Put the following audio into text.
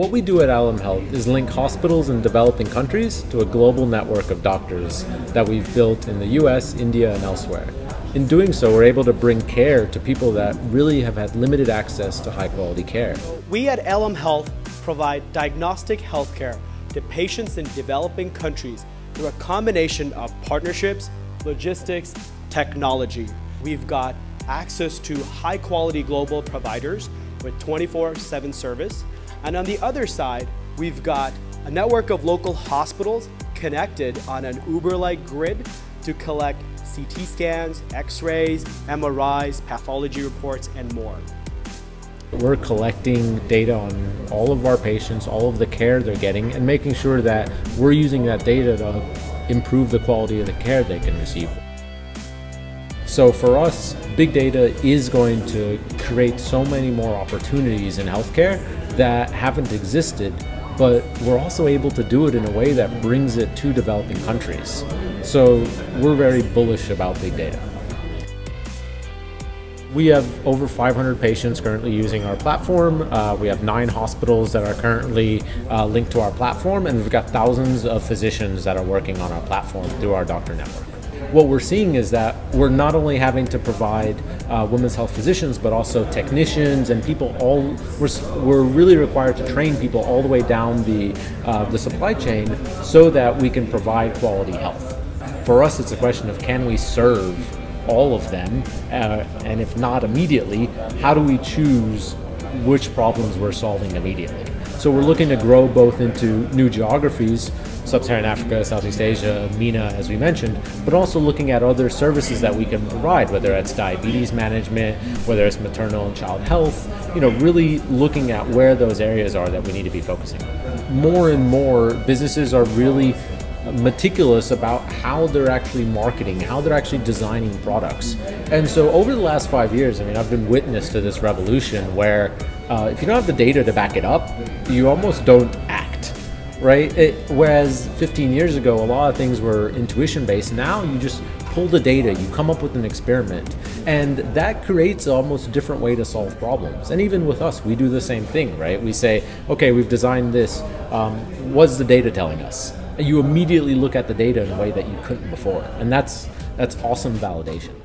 What we do at Alem Health is link hospitals in developing countries to a global network of doctors that we've built in the US, India, and elsewhere. In doing so, we're able to bring care to people that really have had limited access to high quality care. We at Alem Health provide diagnostic healthcare to patients in developing countries through a combination of partnerships, logistics, technology. We've got access to high quality global providers with 24-7 service, and on the other side, we've got a network of local hospitals connected on an Uber-like grid to collect CT scans, x-rays, MRIs, pathology reports, and more. We're collecting data on all of our patients, all of the care they're getting, and making sure that we're using that data to improve the quality of the care they can receive. So for us, big data is going to create so many more opportunities in healthcare that haven't existed, but we're also able to do it in a way that brings it to developing countries. So we're very bullish about big data. We have over 500 patients currently using our platform. Uh, we have nine hospitals that are currently uh, linked to our platform, and we've got thousands of physicians that are working on our platform through our doctor network what we're seeing is that we're not only having to provide uh, women's health physicians, but also technicians and people all, we're, we're really required to train people all the way down the, uh, the supply chain so that we can provide quality health. For us, it's a question of can we serve all of them, uh, and if not immediately, how do we choose which problems we're solving immediately? So we're looking to grow both into new geographies, Sub-Saharan Africa, Southeast Asia, MENA, as we mentioned, but also looking at other services that we can provide, whether it's diabetes management, whether it's maternal and child health, you know, really looking at where those areas are that we need to be focusing on. More and more businesses are really meticulous about how they're actually marketing, how they're actually designing products. And so over the last five years, I mean, I've been witness to this revolution where uh, if you don't have the data to back it up, you almost don't act, right? It, whereas 15 years ago, a lot of things were intuition based. Now you just pull the data, you come up with an experiment, and that creates almost a different way to solve problems. And even with us, we do the same thing, right? We say, okay, we've designed this. Um, what's the data telling us? You immediately look at the data in a way that you couldn't before. And that's, that's awesome validation.